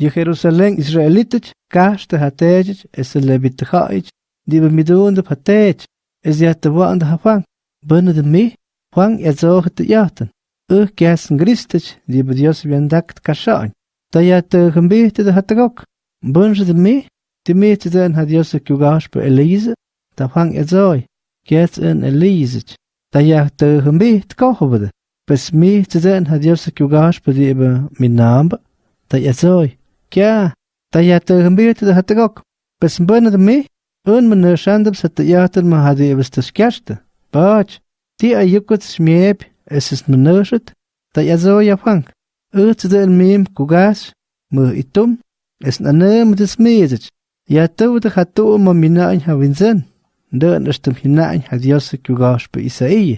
Ye Jerusalén Israelitich kashta hatejich es levitijach die be midunde patej es ya te wanda hafang benne de mi Juan te jaten. Ur kersen Christich die Dios viandakt kashain da ya te gembete de hatagok bunge de mi die mi te den hat Dios kugash be Elise da Juan zoi kers in Elise da ya te gembete kohobede bes mi te den hat Dios kugash be die be minamba da ya kia tayatëmbirtë të gok. pës mbënë dëmi, unë më në shandëm se të jatën më hadhjevës të shkjashtë. Paq, ti a jukët shmjep e sës më ya të jazoja frank, ëtë dhe elmim kugas më itum, es na në në më të smejëzëq, ja të vë të hatu më minajnë havinzen, ndën është të minajnë hadhjosë kugash për Isaije,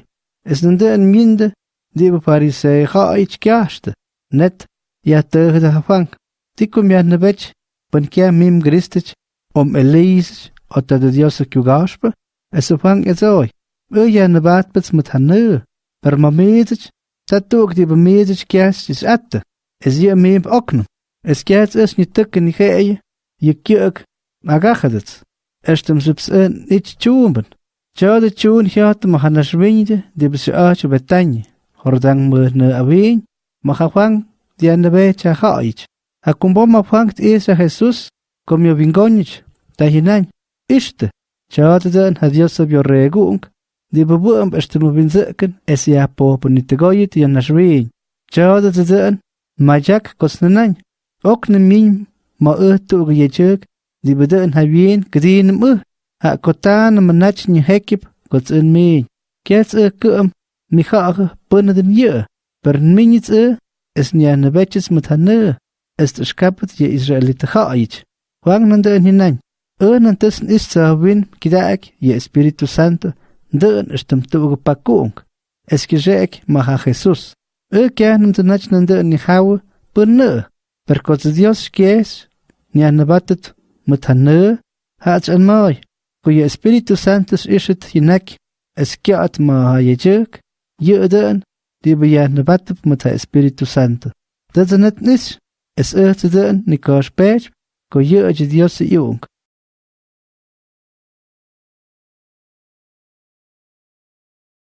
es na në an mindë, dhe për parisei ha ich qkjashtë, net, ja të ha hafang, Tico mi annabech, pan kia mim gristich, om elise, ota de Dios a kugaspa, es o fang ez oi. U ja nabat bets met hanu, per ma medich, tatuk die bemedich kias is atte, es je oknum. Es kias es ni tukke ni geje, je kiuk, agachadets. Estem subs een nicht tjumben. Tja de tjun hiat ma hanashwinde, die bes aach betanje. Hordang me ne aween, ma gafang, die annabech a haich. Akumbo mafangt isa Jesús komio vingonich tahinan ishte chadden ha Dios sabio regung di bebuam estemo vinzeken es ya po ponitegoyit ya nashwin chadden majak kosnanan okne min ma utu yechuk di beden ha bien gdin mu ha kotan manach ni hekip kots in min kes e kum mi khag punnen ye per minits e es nya na betches mit hanne este xcapat Wang israelita ja'ayich Juan nande'en jinan äj nantäsn istzäjwin kida'ak je Espíritu Santo nde'en Tuge Pakung. Es re'ek macha Jesús äj kiaj nantzänach nande'en nijawa Per perkotz Dios xkies niajnäbatät mätjanä'ä ja'tzy'anma'oy ku je Espíritu Santo x'ixät jinak eskia'at maja ye tzyäk yä'tä'än batet mit ha Espíritu Santo Das ist nicht nicht, Es është të në kosh pesh, ko jë është djosë jungë. Jo